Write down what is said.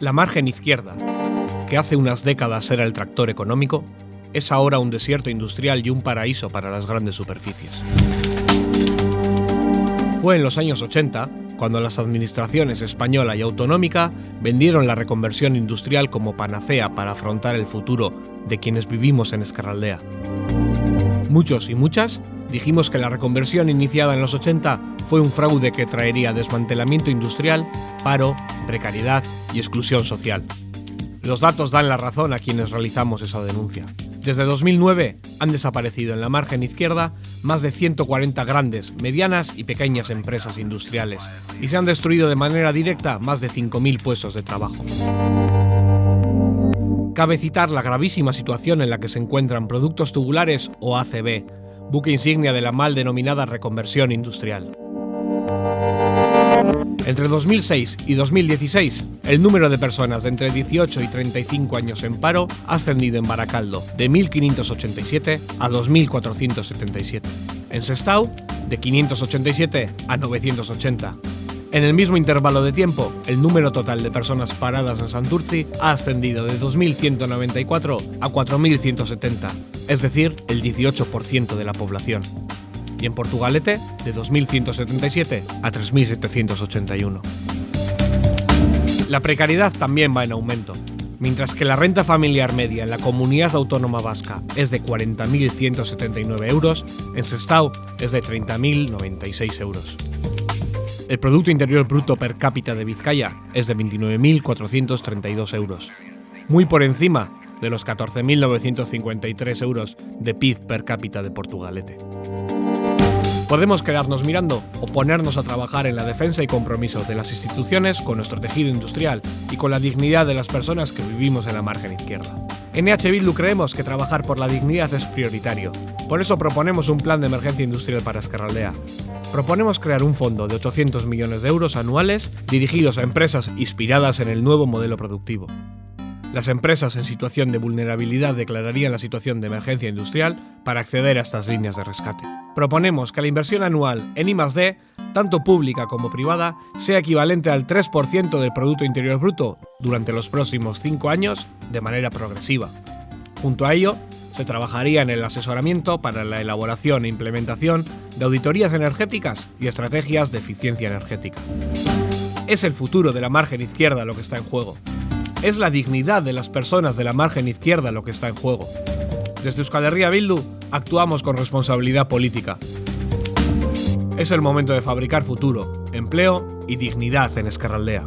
La margen izquierda, que hace unas décadas era el tractor económico, es ahora un desierto industrial y un paraíso para las grandes superficies. Fue en los años 80 cuando las administraciones española y autonómica vendieron la reconversión industrial como panacea para afrontar el futuro de quienes vivimos en Escarraldea. Muchos y muchas dijimos que la reconversión iniciada en los 80 fue un fraude que traería desmantelamiento industrial, paro, precariedad y exclusión social. Los datos dan la razón a quienes realizamos esa denuncia. Desde 2009 han desaparecido en la margen izquierda más de 140 grandes, medianas y pequeñas empresas industriales y se han destruido de manera directa más de 5.000 puestos de trabajo. Cabe citar la gravísima situación en la que se encuentran Productos Tubulares o ACB, buque insignia de la mal denominada reconversión industrial. Entre 2006 y 2016, el número de personas de entre 18 y 35 años en paro ha ascendido en Baracaldo de 1.587 a 2.477. En Sestao, de 587 a 980. En el mismo intervalo de tiempo, el número total de personas paradas en Santurci ha ascendido de 2.194 a 4.170, es decir, el 18% de la población y en Portugalete de 2.177 a 3.781. La precariedad también va en aumento. Mientras que la renta familiar media en la comunidad autónoma vasca es de 40.179 euros, en Sestao es de 30.096 euros. El Producto Interior Bruto per cápita de Vizcaya es de 29.432 euros, muy por encima de los 14.953 euros de PIB per cápita de Portugalete. Podemos quedarnos mirando o ponernos a trabajar en la defensa y compromiso de las instituciones con nuestro tejido industrial y con la dignidad de las personas que vivimos en la margen izquierda. En EH Bildu creemos que trabajar por la dignidad es prioritario. Por eso proponemos un plan de emergencia industrial para Escarraldea. Proponemos crear un fondo de 800 millones de euros anuales dirigidos a empresas inspiradas en el nuevo modelo productivo. Las empresas en situación de vulnerabilidad declararían la situación de emergencia industrial para acceder a estas líneas de rescate. Proponemos que la inversión anual en I+D, tanto pública como privada, sea equivalente al 3% del Producto Interior Bruto durante los próximos 5 años de manera progresiva. Junto a ello, se trabajaría en el asesoramiento para la elaboración e implementación de auditorías energéticas y estrategias de eficiencia energética. Es el futuro de la margen izquierda lo que está en juego. Es la dignidad de las personas de la margen izquierda lo que está en juego. Desde Euskal Herria Bildu actuamos con responsabilidad política. Es el momento de fabricar futuro, empleo y dignidad en Escarraldea.